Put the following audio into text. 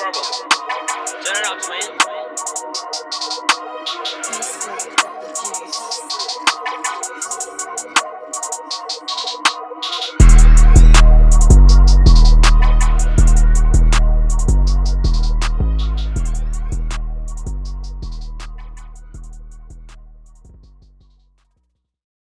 Turn it up, twin.